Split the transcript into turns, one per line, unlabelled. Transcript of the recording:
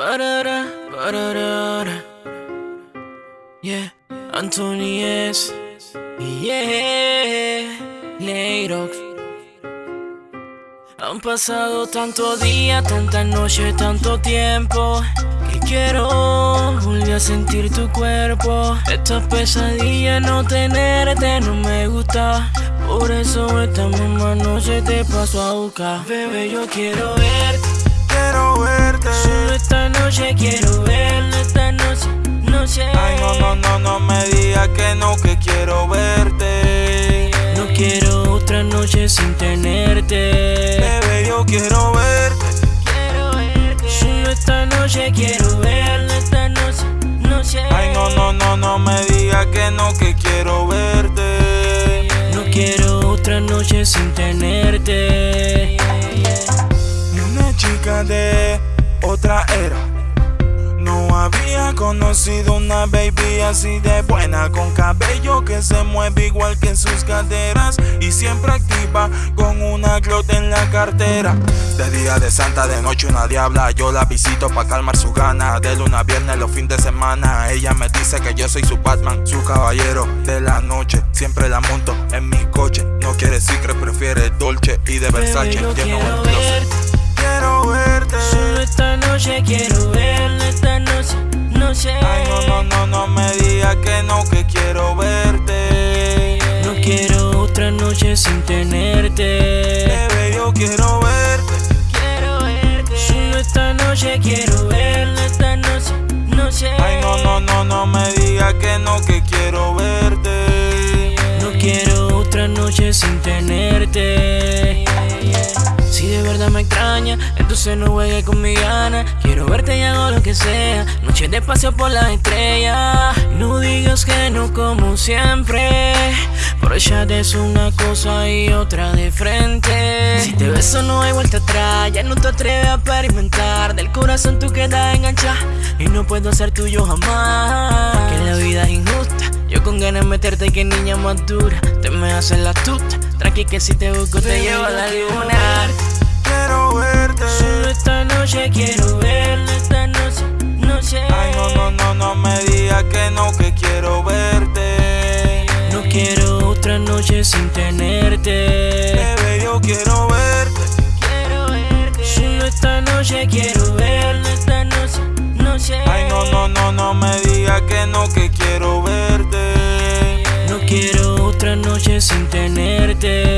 Parara, parara. Yeah, Anthony es. Yeah, Leirox. Han pasado tanto día, tanta noche, tanto tiempo Que quiero volver a sentir tu cuerpo Esta pesadilla no tenerte no me gusta Por eso esta misma noche te paso a buscar Bebé, yo quiero verte
Quiero verte.
Solo esta noche quiero verte Esta noche, noche
Ay, no, no, no, no me digas que no, que quiero verte.
No quiero otra noche sin tenerte.
Bebé, yo quiero verte.
Quiero verte. Solo esta noche quiero verte Esta noche, noche
Ay, no, no, no, no me digas que no, que quiero verte.
No quiero otra noche sin tenerte
chica de otra era. No había conocido una baby así de buena Con cabello que se mueve igual que sus caderas Y siempre activa con una clota en la cartera. De día de santa, de noche una diabla Yo la visito pa' calmar su gana. De luna a viernes los fines de semana Ella me dice que yo soy su Batman Su caballero de la noche. Siempre la monto en mi coche No quiere secret, prefiere Dolce Y de Versace. lleno el closet Quiero verte
Solo esta noche quiero verte Esta noche, noche
Ay, no, no, no, no me digas que no, que quiero verte.
No quiero otra noche sin tenerte
Bebé, yo quiero verte.
Otra noche sin tenerte. Si de verdad me extraña, entonces no juegues con mi gana. Quiero verte y hago lo que sea. Noche de paseo por las estrellas. No digas que no como siempre. Por ella es una cosa y otra de frente. Si te beso no hay vuelta atrás. Ya no te atreves a experimentar. Del corazón tú quedas enganchada. Y no puedo ser tuyo jamás. Que la vida es injusta. Yo con ganas de meterte que niña más dura. Te me haces la tuta. Tranqui que si te busco te llevo a la luna.
Quiero verte.
Solo esta noche quiero verte Esta noche, noche.
Ay, no, no, no, no me digas que no, que quiero verte.
No quiero otra noche sin tenerte.
Bebé, yo quiero verte.
Quiero verte. Solo esta noche noche sin tenerte